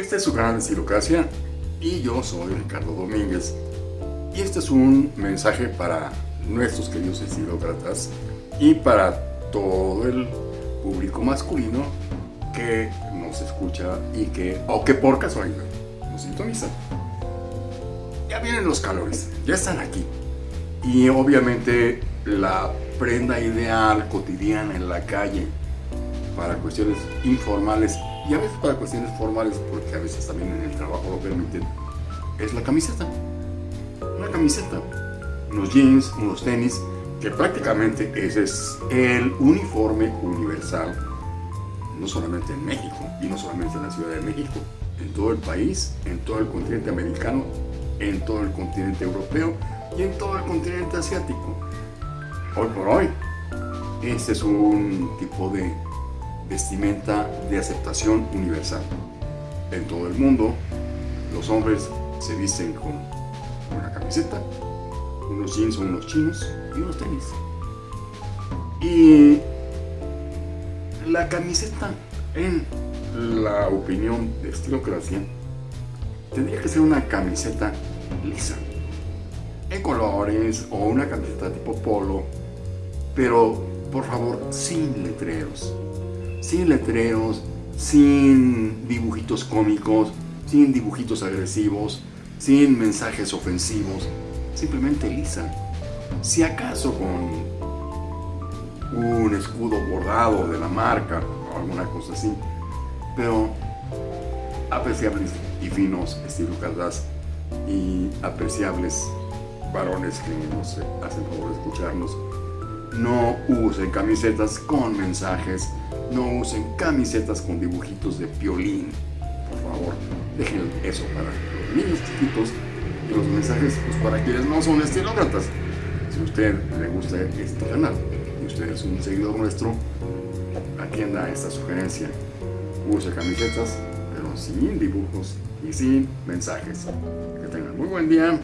Este es su canal de Estilocracia y yo soy Ricardo Domínguez. Y este es un mensaje para nuestros queridos estilócratas y para todo el público masculino que nos escucha y que, o que por casualidad, nos sintoniza. Ya vienen los calores, ya están aquí. Y obviamente la prenda ideal cotidiana en la calle para cuestiones informales y a veces para cuestiones formales, porque a veces también en el trabajo lo permiten, es la camiseta. Una camiseta, unos jeans, unos tenis, que prácticamente ese es el uniforme universal, no solamente en México y no solamente en la Ciudad de México, en todo el país, en todo el continente americano, en todo el continente europeo y en todo el continente asiático. Hoy por hoy, este es un tipo vestimenta de aceptación universal. En todo el mundo, los hombres se visten con una camiseta, unos jeans o unos chinos y unos tenis. Y la camiseta, en la opinión de Estilocracia, tendría que ser una camiseta lisa, en colores o una camiseta tipo polo, pero por favor sin letreros sin letreros, sin dibujitos cómicos, sin dibujitos agresivos, sin mensajes ofensivos, simplemente lisa. Si acaso con un escudo bordado de la marca o alguna cosa así, pero apreciables y finos estilócratas y apreciables varones que nos hacen favor de escucharnos, no usen camisetas con mensajes no usen camisetas con dibujitos de piolín. Por favor, dejen eso para los niños chiquitos y los mensajes pues, para quienes no son estilócratas. Si a usted le gusta este canal y usted es un seguidor nuestro, atienda esta sugerencia. Use camisetas, pero sin dibujos y sin mensajes. Que tengan muy buen día.